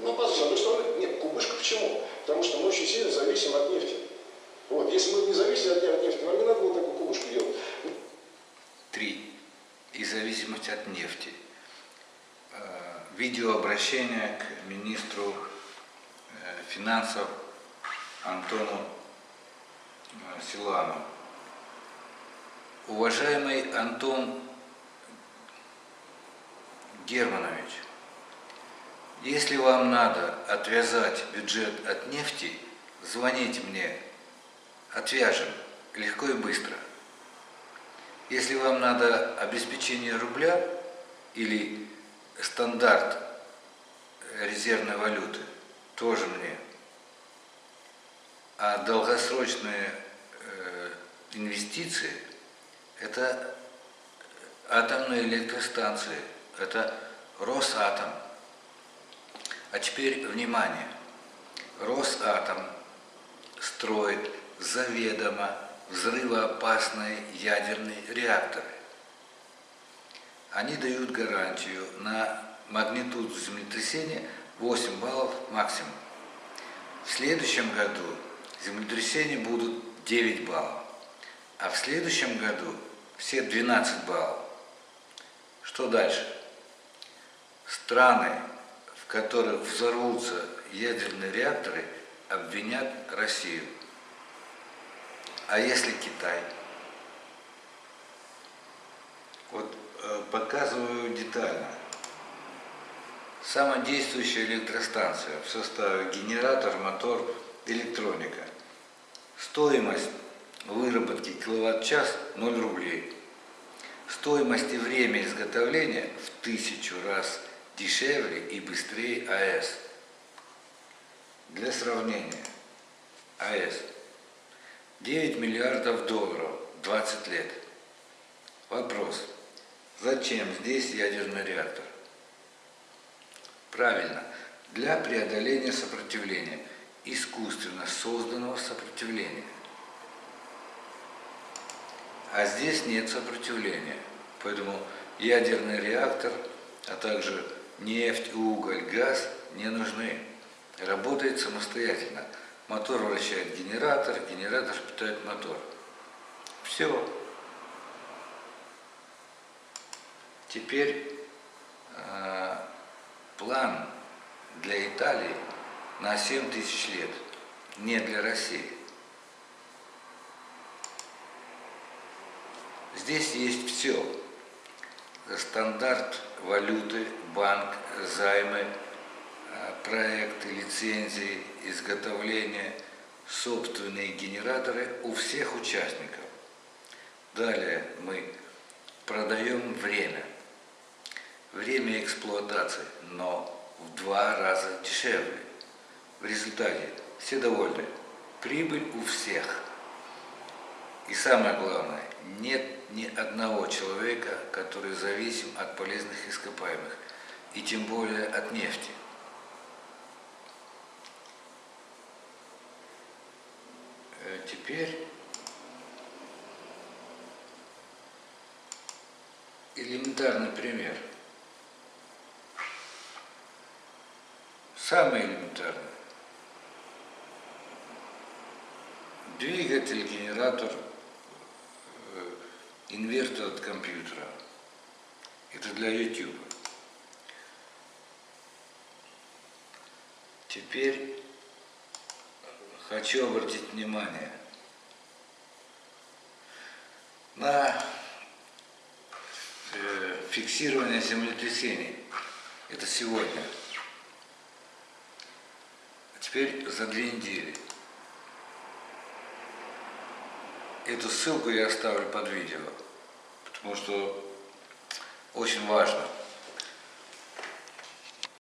Ну, по- с одной стороны, нет, кубышка почему? Потому что мы очень сильно зависим от нефти. Вот, если мы не зависели от, от нефти, нам не надо было такую кубышку делать. Три. И зависимость от нефти. Э, Видеообращение к министру э, финансов Антону э, Силану. Уважаемый Антон Германович, если вам надо отвязать бюджет от нефти, звоните мне, отвяжем, легко и быстро. Если вам надо обеспечение рубля или стандарт резервной валюты, тоже мне. А долгосрочные э, инвестиции – это атомные электростанции, это Росатом. А теперь внимание. Росатом строит заведомо взрывоопасные ядерные реакторы. Они дают гарантию на магнитуду землетрясения 8 баллов максимум. В следующем году землетрясения будут 9 баллов, а в следующем году все 12 баллов. Что дальше? Страны, которых взорвутся ядерные реакторы, обвинят Россию. А если Китай? Вот э, показываю детально. Самодействующая электростанция в составе генератор, мотор, электроника. Стоимость выработки киловатт-час 0 рублей. Стоимость и время изготовления в тысячу раз дешевле и быстрее АЭС. Для сравнения, АЭС 9 миллиардов долларов, 20 лет. Вопрос, зачем здесь ядерный реактор? Правильно, для преодоления сопротивления, искусственно созданного сопротивления. А здесь нет сопротивления, поэтому ядерный реактор, а также нефть, уголь, газ не нужны. Работает самостоятельно. Мотор вращает генератор, генератор питает мотор. Все. Теперь э, план для Италии на 7 тысяч лет, не для России. Здесь есть все. Стандарт валюты, банк, займы, э, проекты, лицензии, изготовление, собственные генераторы у всех участников. Далее мы продаем время. Время эксплуатации, но в два раза дешевле. В результате все довольны. Прибыль у всех. И самое главное, нет ни одного человека, который зависим от полезных ископаемых, и тем более от нефти. Э, Теперь элементарный пример. Самый элементарный. Двигатель, генератор, инвертор от компьютера. Это для YouTube. Теперь хочу обратить внимание на э, фиксирование землетрясений. Это сегодня. Теперь за две недели. Эту ссылку я оставлю под видео, потому что очень важно.